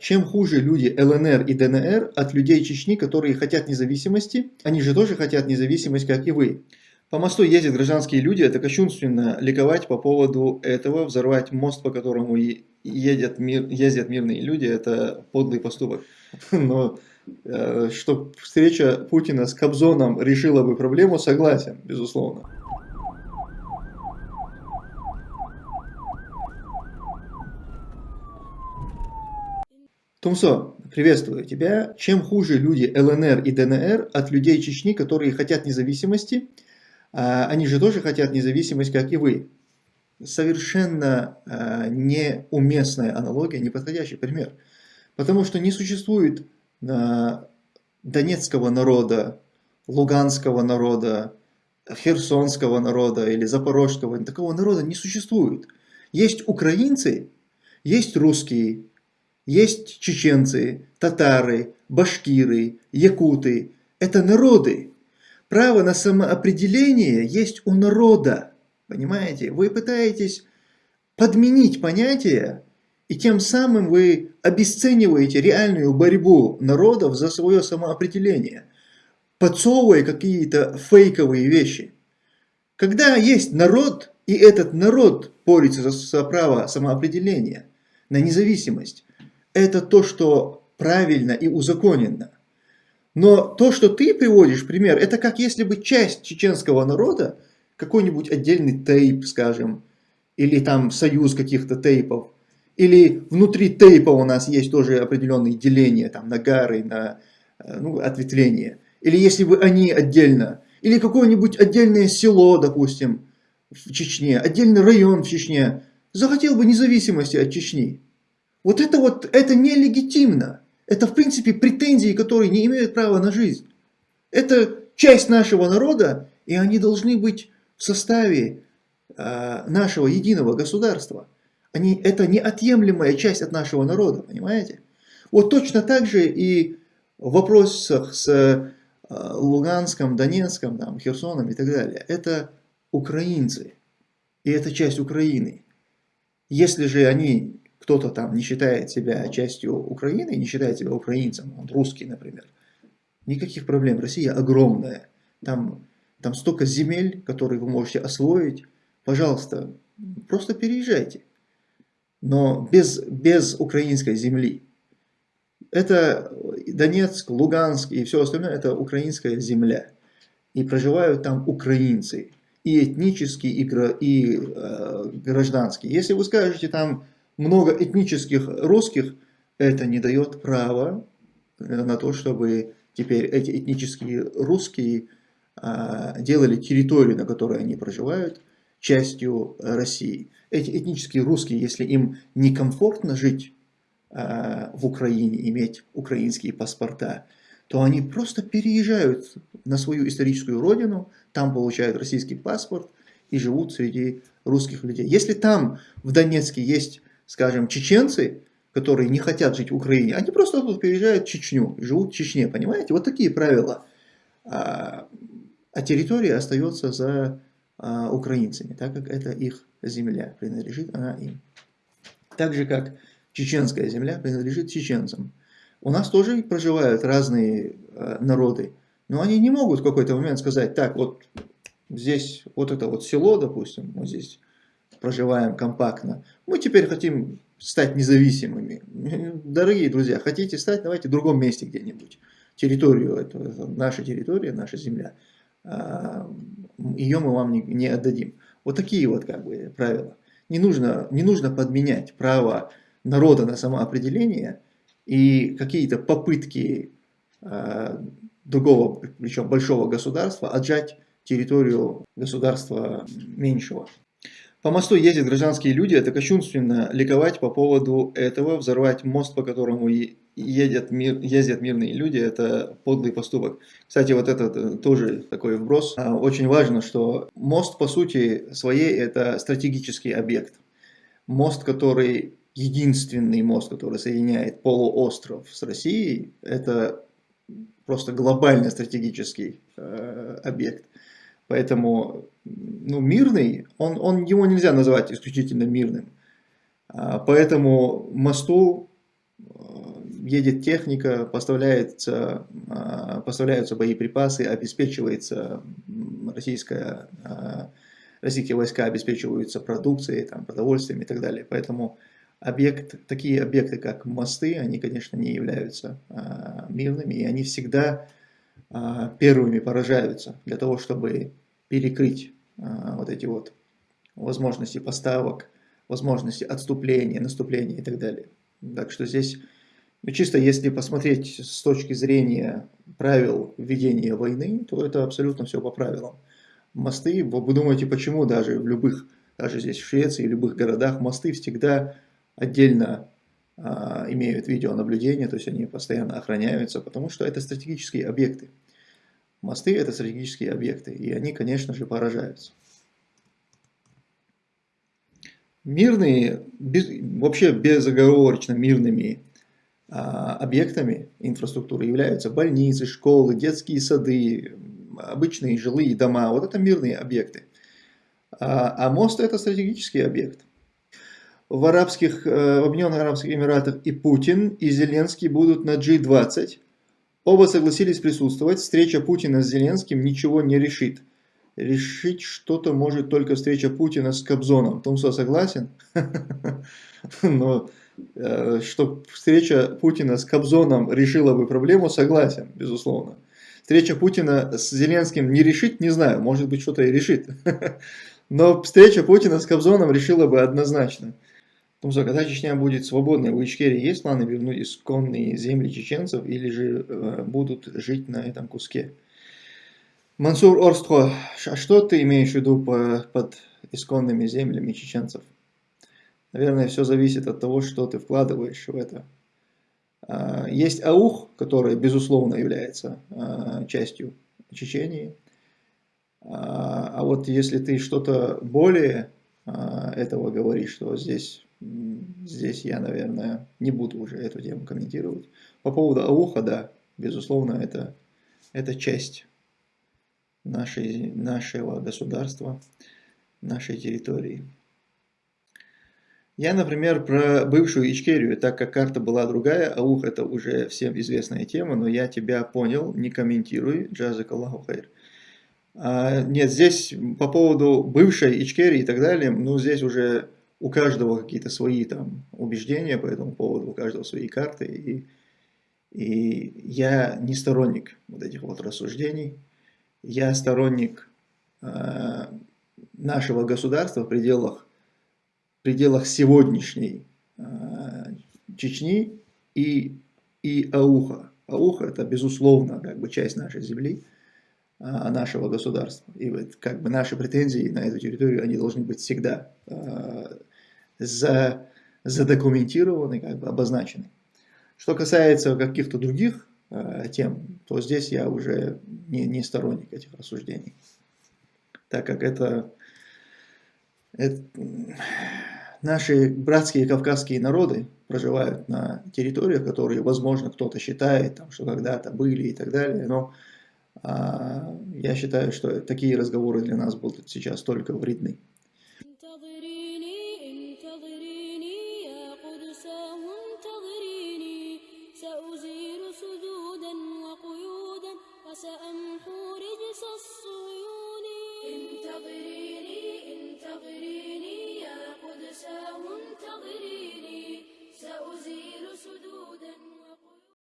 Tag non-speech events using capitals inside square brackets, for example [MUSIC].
Чем хуже люди ЛНР и ДНР от людей Чечни, которые хотят независимости, они же тоже хотят независимость, как и вы. По мосту ездят гражданские люди, это кощунственно ликовать по поводу этого, взорвать мост, по которому едят, мир, ездят мирные люди, это подлый поступок. [LAUGHS] Но э, что встреча Путина с Кобзоном решила бы проблему, согласен, безусловно. Тумсо, приветствую тебя. Чем хуже люди ЛНР и ДНР от людей Чечни, которые хотят независимости, а, они же тоже хотят независимость, как и вы. Совершенно а, неуместная аналогия, неподходящий пример. Потому что не существует а, донецкого народа, луганского народа, херсонского народа или запорожского. Такого народа не существует. Есть украинцы, есть русские, есть чеченцы, татары, башкиры, якуты. Это народы. Право на самоопределение есть у народа. Понимаете? Вы пытаетесь подменить понятие, и тем самым вы обесцениваете реальную борьбу народов за свое самоопределение, подсовывая какие-то фейковые вещи. Когда есть народ, и этот народ борется за, право самоопределения, на независимость, это то, что правильно и узаконенно. Но то, что ты приводишь пример, это как если бы часть чеченского народа, какой-нибудь отдельный тейп, скажем, или там союз каких-то тейпов, или внутри тейпа у нас есть тоже определенные деления, там, на гары, на э, ну, ответвления. Или если бы они отдельно, или какое-нибудь отдельное село, допустим, в Чечне, отдельный район в Чечне, захотел бы независимости от Чечни. Вот это вот, это нелегитимно. Это в принципе претензии, которые не имеют права на жизнь. Это часть нашего народа, и они должны быть в составе э, нашего единого государства. Они, это неотъемлемая часть от нашего народа, понимаете? Вот точно так же и в вопросах с э, Луганском, Донецком, там, Херсоном и так далее. Это украинцы, и это часть Украины. Если же они кто-то там не считает себя частью Украины, не считает себя украинцем, он русский, например, никаких проблем. Россия огромная. Там, там столько земель, которые вы можете освоить. Пожалуйста, просто переезжайте. Но без, без украинской земли. Это Донецк, Луганск и все остальное, это украинская земля. И проживают там украинцы. И этнические, и, и э, гражданские. Если вы скажете там много этнических русских, это не дает права на то, чтобы теперь эти этнические русские а, делали территорию, на которой они проживают, частью России. Эти этнические русские, если им некомфортно жить а, в Украине, иметь украинские паспорта, то они просто переезжают на свою историческую родину, там получают российский паспорт и живут среди русских людей. Если там в Донецке есть скажем, чеченцы, которые не хотят жить в Украине, они просто тут переезжают в Чечню, живут в Чечне, понимаете? Вот такие правила. А, а территория остается за а, украинцами, так как это их земля, принадлежит она им. Так же, как чеченская земля принадлежит чеченцам. У нас тоже проживают разные а, народы, но они не могут в какой-то момент сказать, так, вот здесь вот это вот село, допустим, вот здесь проживаем компактно. Мы теперь хотим стать независимыми. Дорогие друзья, хотите стать, давайте в другом месте где-нибудь. Территорию, это, наша территория, наша земля. А, Ее мы вам не, не отдадим. Вот такие вот как бы правила. Не нужно, не нужно подменять право народа на самоопределение и какие-то попытки а, другого, причем большого государства, отжать территорию государства меньшего. По мосту ездят гражданские люди, это кощунственно ликовать по поводу этого, взорвать мост, по которому едят, мир, ездят мирные люди, это подлый поступок. Кстати, вот этот э, тоже такой вброс. А, очень важно, что мост по сути своей это стратегический объект. Мост, который единственный мост, который соединяет полуостров с Россией, это просто глобальный стратегический э, объект. Поэтому ну, мирный, он, он, его нельзя называть исключительно мирным. А, поэтому мосту, едет техника, поставляется, поставляются боеприпасы, обеспечивается российская, российские войска обеспечиваются продукцией, там, продовольствием и так далее. Поэтому объект, такие объекты, как мосты, они, конечно, не являются мирными, и они всегда первыми поражаются для того, чтобы перекрыть вот эти вот возможности поставок, возможности отступления, наступления и так далее. Так что здесь, ну, чисто если посмотреть с точки зрения правил ведения войны, то это абсолютно все по правилам. Мосты, вы думаете, почему даже в любых, даже здесь в Швеции, в любых городах, мосты всегда отдельно а, имеют видеонаблюдение, то есть они постоянно охраняются, потому что это стратегические объекты. Мосты это стратегические объекты, и они, конечно же, поражаются. Мирные, без, вообще безоговорочно мирными а, объектами инфраструктуры являются больницы, школы, детские сады, обычные жилые дома. Вот это мирные объекты. А, а мост это стратегический объект. В, арабских, э, в Объединенных Арабских Эмиратах и Путин, и Зеленский будут на G20. Оба согласились присутствовать. Встреча Путина с Зеленским ничего не решит решить что-то может только встреча Путина с Кобзоном. Томсо согласен? [LAUGHS] Но э, что встреча Путина с Кобзоном решила бы проблему, согласен, безусловно. Встреча Путина с Зеленским не решит, не знаю, может быть что-то и решит. [LAUGHS] Но встреча Путина с Кобзоном решила бы однозначно. Томсо, когда Чечня будет свободной, у Ичкерии есть планы вернуть исконные земли чеченцев или же э, будут жить на этом куске? Мансур Орстхо, а что ты имеешь в виду под исконными землями чеченцев? Наверное, все зависит от того, что ты вкладываешь в это. А, есть аух, который, безусловно, является а, частью Чечении. А, а вот если ты что-то более этого говоришь, то здесь, здесь я, наверное, не буду уже эту тему комментировать. По поводу ауха, да, безусловно, это, это часть нашей, нашего государства, нашей территории. Я, например, про бывшую Ичкерию, так как карта была другая, а ух это уже всем известная тема, но я тебя понял, не комментируй, джазак Аллаху хайр. А, нет, здесь по поводу бывшей Ичкерии и так далее, ну здесь уже у каждого какие-то свои там убеждения по этому поводу, у каждого свои карты, и, и я не сторонник вот этих вот рассуждений, я сторонник э, нашего государства в пределах, в пределах сегодняшней э, Чечни и, и Ауха. Ауха это безусловно как бы часть нашей земли, нашего государства. И вот как бы наши претензии на эту территорию, они должны быть всегда за, задокументированы, как бы обозначены. Что касается каких-то других Э, тем, то здесь я уже не, не сторонник этих рассуждений. Так как это, это наши братские кавказские народы проживают на территориях, которые, возможно, кто-то считает, там, что когда-то были и так далее, но а, я считаю, что такие разговоры для нас будут сейчас только вредны.